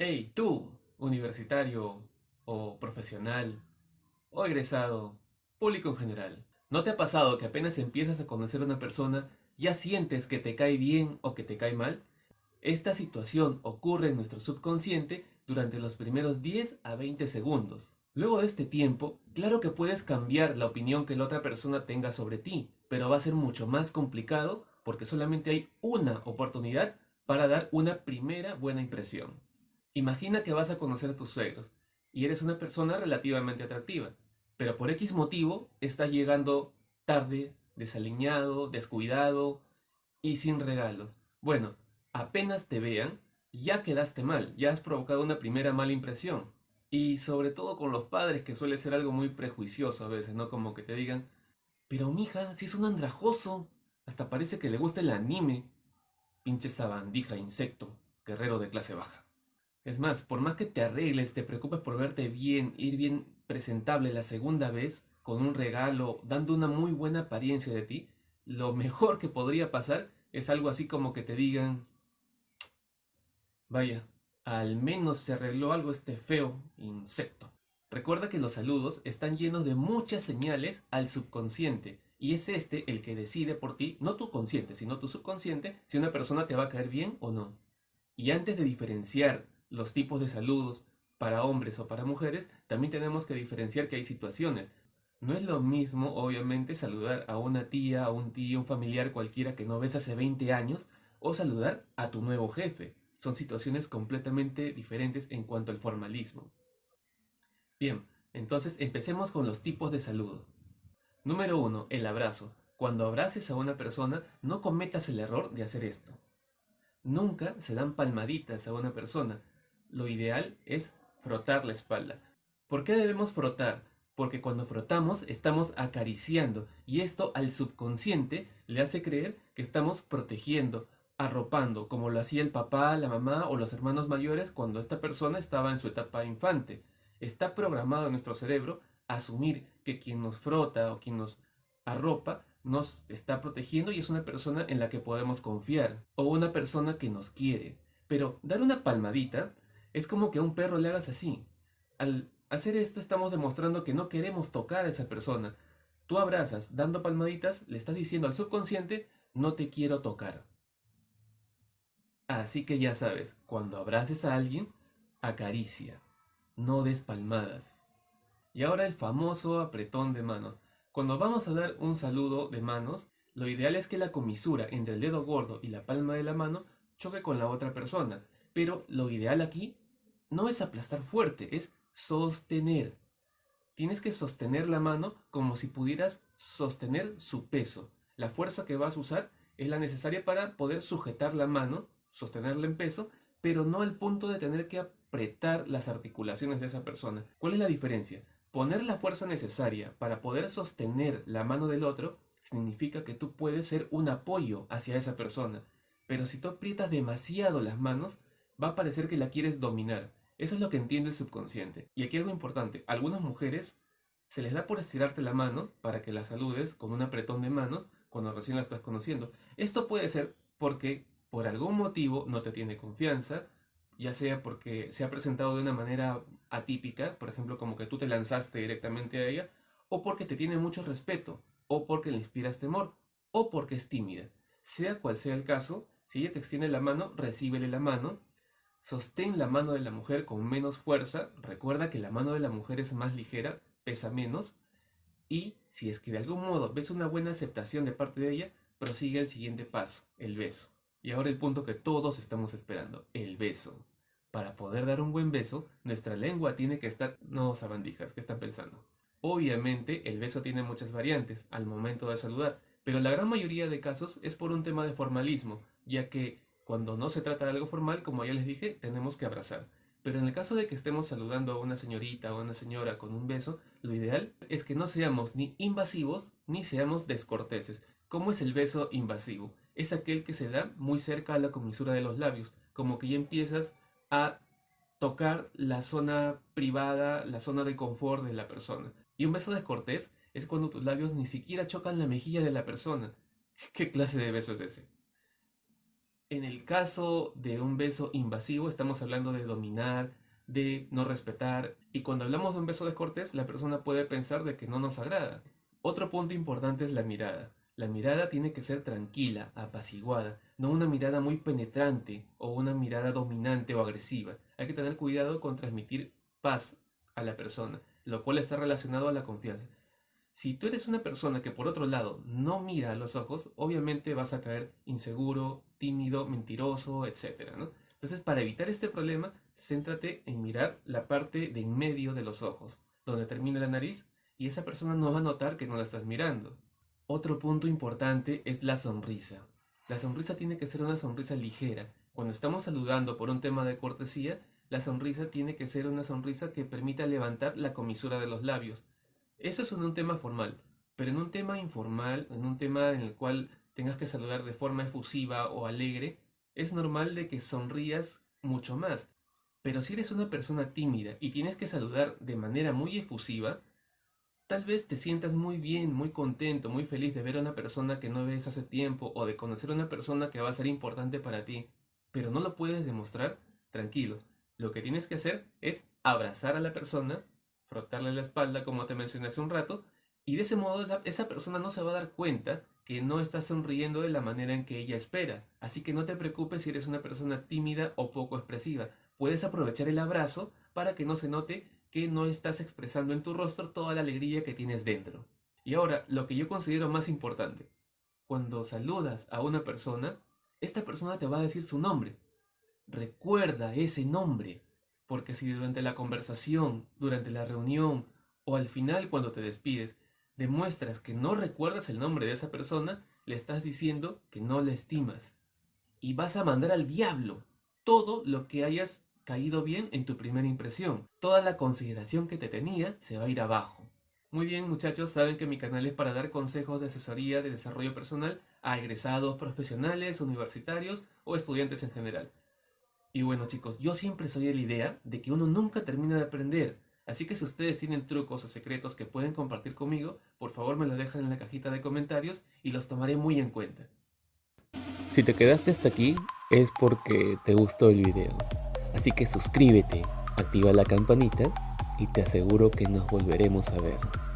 Hey, tú, universitario o profesional o egresado, público en general, ¿no te ha pasado que apenas empiezas a conocer a una persona ya sientes que te cae bien o que te cae mal? Esta situación ocurre en nuestro subconsciente durante los primeros 10 a 20 segundos. Luego de este tiempo, claro que puedes cambiar la opinión que la otra persona tenga sobre ti, pero va a ser mucho más complicado porque solamente hay una oportunidad para dar una primera buena impresión. Imagina que vas a conocer a tus suegros y eres una persona relativamente atractiva, pero por X motivo estás llegando tarde, desaliñado, descuidado y sin regalo. Bueno, apenas te vean, ya quedaste mal, ya has provocado una primera mala impresión. Y sobre todo con los padres, que suele ser algo muy prejuicioso a veces, ¿no? Como que te digan, pero mija, si es un andrajoso, hasta parece que le gusta el anime. Pinche sabandija, insecto, guerrero de clase baja. Es más, por más que te arregles, te preocupes por verte bien, ir bien presentable la segunda vez, con un regalo, dando una muy buena apariencia de ti, lo mejor que podría pasar es algo así como que te digan, vaya, al menos se arregló algo este feo insecto. Recuerda que los saludos están llenos de muchas señales al subconsciente y es este el que decide por ti, no tu consciente, sino tu subconsciente, si una persona te va a caer bien o no. Y antes de diferenciar los tipos de saludos para hombres o para mujeres, también tenemos que diferenciar que hay situaciones. No es lo mismo, obviamente, saludar a una tía, a un tío, un familiar cualquiera que no ves hace 20 años, o saludar a tu nuevo jefe. Son situaciones completamente diferentes en cuanto al formalismo. Bien, entonces empecemos con los tipos de saludo. Número 1. El abrazo. Cuando abraces a una persona, no cometas el error de hacer esto. Nunca se dan palmaditas a una persona. Lo ideal es frotar la espalda. ¿Por qué debemos frotar? Porque cuando frotamos estamos acariciando y esto al subconsciente le hace creer que estamos protegiendo, arropando, como lo hacía el papá, la mamá o los hermanos mayores cuando esta persona estaba en su etapa infante. Está programado en nuestro cerebro asumir que quien nos frota o quien nos arropa nos está protegiendo y es una persona en la que podemos confiar o una persona que nos quiere. Pero dar una palmadita es como que a un perro le hagas así. Al hacer esto estamos demostrando que no queremos tocar a esa persona. Tú abrazas dando palmaditas, le estás diciendo al subconsciente, no te quiero tocar. Así que ya sabes, cuando abraces a alguien, acaricia, no des palmadas. Y ahora el famoso apretón de manos. Cuando vamos a dar un saludo de manos, lo ideal es que la comisura entre el dedo gordo y la palma de la mano choque con la otra persona. Pero lo ideal aquí no es aplastar fuerte, es sostener. Tienes que sostener la mano como si pudieras sostener su peso. La fuerza que vas a usar es la necesaria para poder sujetar la mano, sostenerla en peso, pero no al punto de tener que apretar las articulaciones de esa persona. ¿Cuál es la diferencia? Poner la fuerza necesaria para poder sostener la mano del otro significa que tú puedes ser un apoyo hacia esa persona. Pero si tú aprietas demasiado las manos, va a parecer que la quieres dominar. Eso es lo que entiende el subconsciente. Y aquí algo importante, algunas mujeres se les da por estirarte la mano para que la saludes con un apretón de manos cuando recién la estás conociendo. Esto puede ser porque por algún motivo no te tiene confianza, ya sea porque se ha presentado de una manera atípica, por ejemplo, como que tú te lanzaste directamente a ella, o porque te tiene mucho respeto, o porque le inspiras temor, o porque es tímida. Sea cual sea el caso, si ella te extiende la mano, recíbele la mano, sostén la mano de la mujer con menos fuerza, recuerda que la mano de la mujer es más ligera, pesa menos, y si es que de algún modo ves una buena aceptación de parte de ella, prosigue el siguiente paso, el beso. Y ahora el punto que todos estamos esperando, el beso. Para poder dar un buen beso, nuestra lengua tiene que estar... No, sabandijas, ¿qué están pensando? Obviamente, el beso tiene muchas variantes al momento de saludar, pero la gran mayoría de casos es por un tema de formalismo, ya que cuando no se trata de algo formal, como ya les dije, tenemos que abrazar. Pero en el caso de que estemos saludando a una señorita o a una señora con un beso, lo ideal es que no seamos ni invasivos ni seamos descorteses. ¿Cómo es el beso invasivo? es aquel que se da muy cerca a la comisura de los labios, como que ya empiezas a tocar la zona privada, la zona de confort de la persona. Y un beso descortés es cuando tus labios ni siquiera chocan la mejilla de la persona. ¿Qué clase de beso es ese? En el caso de un beso invasivo, estamos hablando de dominar, de no respetar, y cuando hablamos de un beso descortés, la persona puede pensar de que no nos agrada. Otro punto importante es la mirada. La mirada tiene que ser tranquila, apaciguada, no una mirada muy penetrante o una mirada dominante o agresiva. Hay que tener cuidado con transmitir paz a la persona, lo cual está relacionado a la confianza. Si tú eres una persona que por otro lado no mira a los ojos, obviamente vas a caer inseguro, tímido, mentiroso, etc. Entonces, para evitar este problema, céntrate en mirar la parte de en medio de los ojos, donde termina la nariz, y esa persona no va a notar que no la estás mirando. Otro punto importante es la sonrisa. La sonrisa tiene que ser una sonrisa ligera. Cuando estamos saludando por un tema de cortesía, la sonrisa tiene que ser una sonrisa que permita levantar la comisura de los labios, eso es en un tema formal, pero en un tema informal, en un tema en el cual tengas que saludar de forma efusiva o alegre, es normal de que sonrías mucho más. Pero si eres una persona tímida y tienes que saludar de manera muy efusiva, tal vez te sientas muy bien, muy contento, muy feliz de ver a una persona que no ves hace tiempo o de conocer a una persona que va a ser importante para ti, pero no lo puedes demostrar, tranquilo. Lo que tienes que hacer es abrazar a la persona frotarle la espalda como te mencioné hace un rato, y de ese modo esa persona no se va a dar cuenta que no estás sonriendo de la manera en que ella espera. Así que no te preocupes si eres una persona tímida o poco expresiva. Puedes aprovechar el abrazo para que no se note que no estás expresando en tu rostro toda la alegría que tienes dentro. Y ahora, lo que yo considero más importante. Cuando saludas a una persona, esta persona te va a decir su nombre. Recuerda ese nombre. Porque si durante la conversación, durante la reunión o al final cuando te despides, demuestras que no recuerdas el nombre de esa persona, le estás diciendo que no la estimas. Y vas a mandar al diablo todo lo que hayas caído bien en tu primera impresión. Toda la consideración que te tenía se va a ir abajo. Muy bien muchachos, saben que mi canal es para dar consejos de asesoría de desarrollo personal a egresados profesionales, universitarios o estudiantes en general. Y bueno chicos, yo siempre soy de la idea de que uno nunca termina de aprender. Así que si ustedes tienen trucos o secretos que pueden compartir conmigo, por favor me lo dejan en la cajita de comentarios y los tomaré muy en cuenta. Si te quedaste hasta aquí es porque te gustó el video. Así que suscríbete, activa la campanita y te aseguro que nos volveremos a ver.